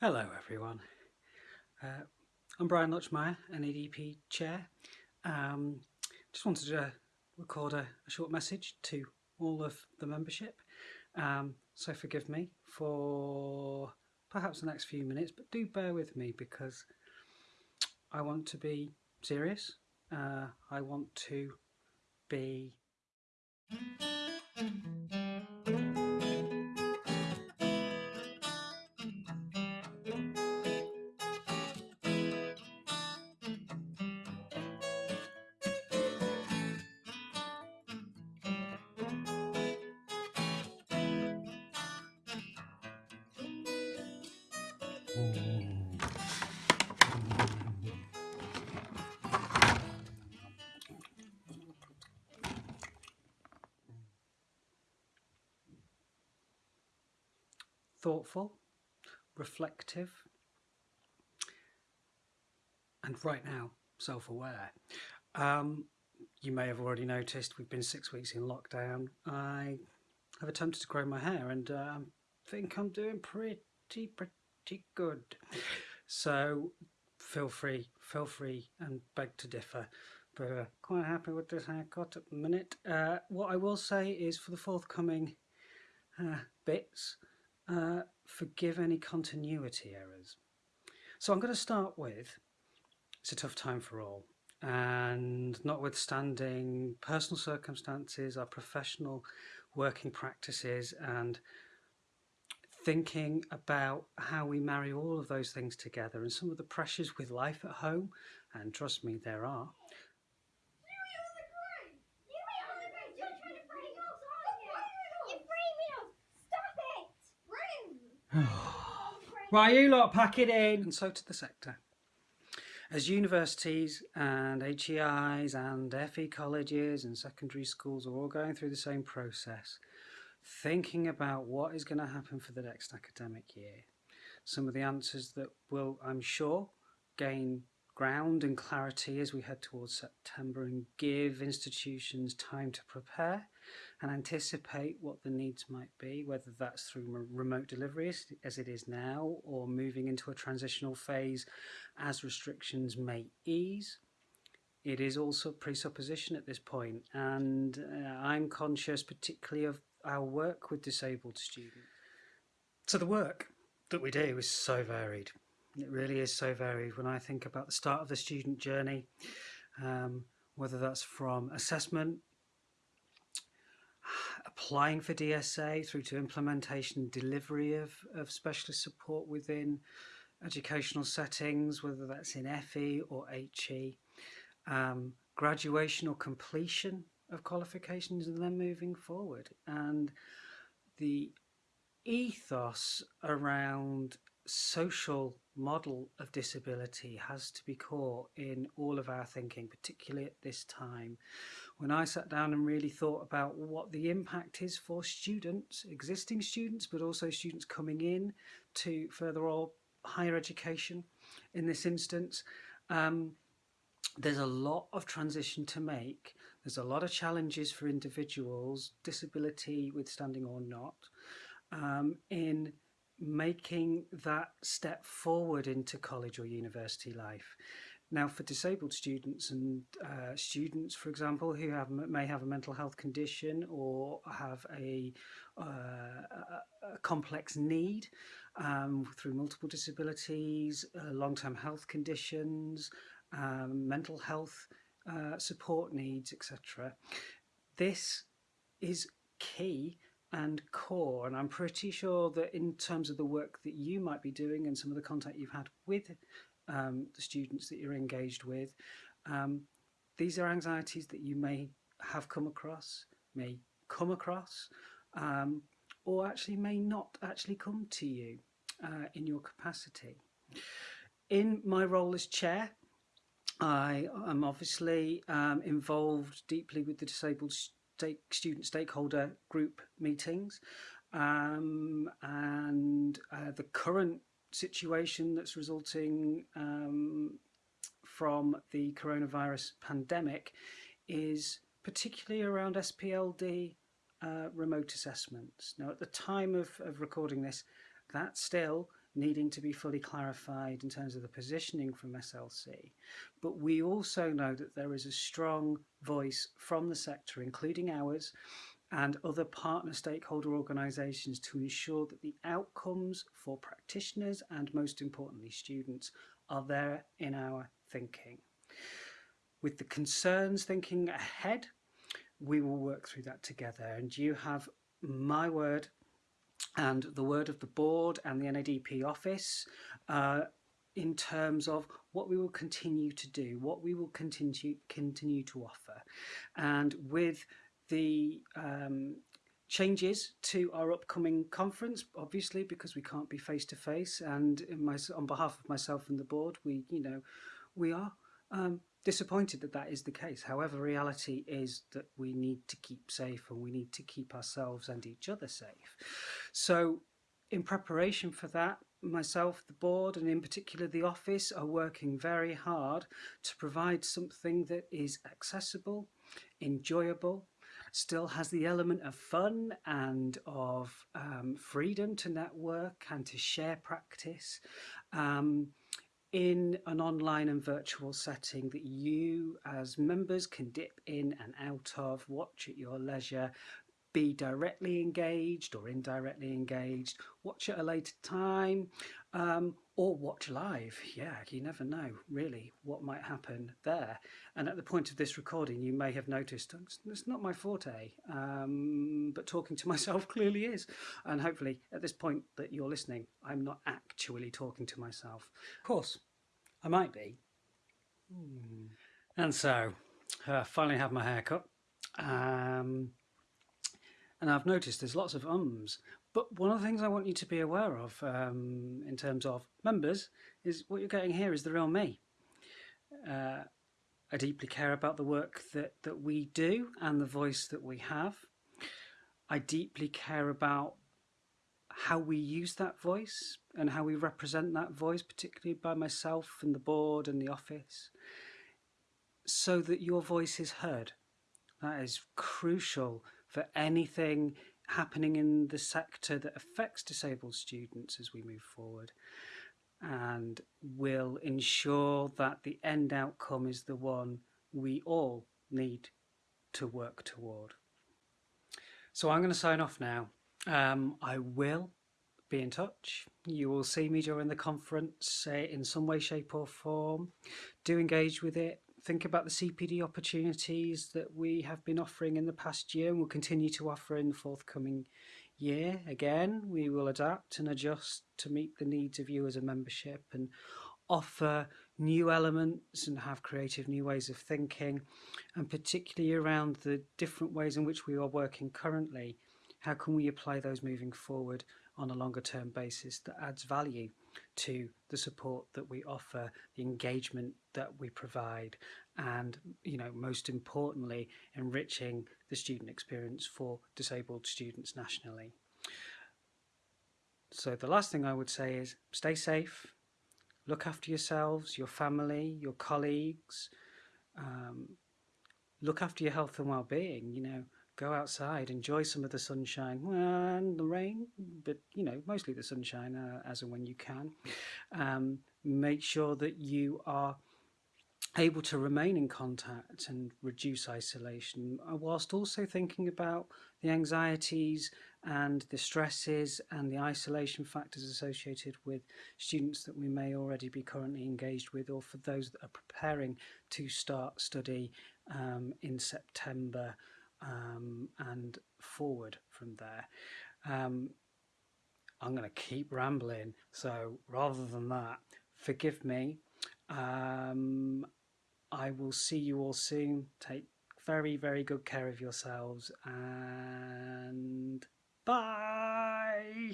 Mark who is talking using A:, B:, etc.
A: Hello everyone. Uh, I'm Brian Lutchmeyer, NADP Chair. Um, just wanted to record a, a, short message to all of the membership. Um, so forgive me for perhaps the next few minutes, but do bear with me because I want to be serious. Uh, I want to be thoughtful, reflective, and right now self-aware. Um, you may have already noticed we've been six weeks in lockdown. I have attempted to grow my hair and I think I'm doing pretty, pretty good. So feel free, feel free and beg to differ. But uh, quite happy with this haircut at the minute. Uh, what I will say is for the forthcoming uh, bits, uh, forgive any continuity errors. So I'm going to start with, it's a tough time for all, and notwithstanding personal circumstances, our professional working practices, and thinking about how we marry all of those things together and some of the pressures with life at home, and trust me, there are, right, you lot, pack it in. And so to the sector. As universities and HEIs and FE colleges and secondary schools are all going through the same process, thinking about what is going to happen for the next academic year. Some of the answers that will, I'm sure, gain ground and clarity as we head towards September and give institutions time to prepare and anticipate what the needs might be, whether that's through remote delivery as it is now or moving into a transitional phase as restrictions may ease. It is also presupposition at this point and uh, I'm conscious particularly of our work with disabled students. So the work that we do is so varied. It really is so varied when I think about the start of the student journey, um, whether that's from assessment applying for DSA through to implementation and delivery of, of specialist support within educational settings, whether that's in FE or HE, um, graduation or completion of qualifications and then moving forward. And the ethos around social model of disability has to be core in all of our thinking, particularly at this time. When I sat down and really thought about what the impact is for students, existing students, but also students coming in to further or higher education in this instance, um, there's a lot of transition to make. There's a lot of challenges for individuals, disability withstanding or not, um, in making that step forward into college or university life. Now for disabled students and uh, students, for example, who have may have a mental health condition or have a, uh, a complex need um, through multiple disabilities, uh, long-term health conditions, um, mental health uh, support needs, etc. This is key and core and I'm pretty sure that in terms of the work that you might be doing and some of the contact you've had with um, the students that you're engaged with um, these are anxieties that you may have come across may come across um, or actually may not actually come to you uh, in your capacity in my role as chair I am obviously um, involved deeply with the disabled stake, student stakeholder group meetings um, and uh, the current situation that's resulting um, from the coronavirus pandemic is particularly around SPLD uh, remote assessments. Now at the time of, of recording this that still needing to be fully clarified in terms of the positioning from SLC. But we also know that there is a strong voice from the sector, including ours, and other partner stakeholder organisations to ensure that the outcomes for practitioners and most importantly students are there in our thinking. With the concerns thinking ahead, we will work through that together and you have my word and the word of the board and the NADP office uh, in terms of what we will continue to do, what we will continue continue to offer. And with the um, changes to our upcoming conference, obviously, because we can't be face to face. And my, on behalf of myself and the board, we, you know, we are um, disappointed that that is the case. However, reality is that we need to keep safe and we need to keep ourselves and each other safe. So in preparation for that, myself, the board, and in particular the office are working very hard to provide something that is accessible, enjoyable, still has the element of fun and of um, freedom to network and to share practice um, in an online and virtual setting that you as members can dip in and out of, watch at your leisure, be directly engaged or indirectly engaged, watch at a later time, um, or watch live. Yeah, you never know really what might happen there. And at the point of this recording, you may have noticed it's not my forte, um, but talking to myself clearly is. And hopefully at this point that you're listening, I'm not actually talking to myself. Of course, I might be. Hmm. And so, I finally have my hair cut. Um, and I've noticed there's lots of ums. But one of the things I want you to be aware of um, in terms of members is what you're getting here is the real me. Uh, I deeply care about the work that, that we do and the voice that we have. I deeply care about how we use that voice and how we represent that voice, particularly by myself and the board and the office, so that your voice is heard. That is crucial for anything happening in the sector that affects disabled students as we move forward and will ensure that the end outcome is the one we all need to work toward. So I'm going to sign off now. Um, I will be in touch. You will see me during the conference uh, in some way, shape or form. Do engage with it think about the CPD opportunities that we have been offering in the past year and will continue to offer in the forthcoming year. Again, we will adapt and adjust to meet the needs of you as a membership and offer new elements and have creative new ways of thinking and particularly around the different ways in which we are working currently how can we apply those moving forward on a longer term basis that adds value to the support that we offer, the engagement that we provide, and you know, most importantly, enriching the student experience for disabled students nationally. So the last thing I would say is stay safe, look after yourselves, your family, your colleagues, um, look after your health and well-being, you know, go outside, enjoy some of the sunshine and the rain, but you know, mostly the sunshine uh, as and when you can. Um, make sure that you are able to remain in contact and reduce isolation uh, whilst also thinking about the anxieties and the stresses and the isolation factors associated with students that we may already be currently engaged with or for those that are preparing to start study um, in September um, and forward from there. Um, I'm going to keep rambling, so rather than that, forgive me. Um, I will see you all soon. Take very, very good care of yourselves and bye.